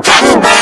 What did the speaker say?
Boom!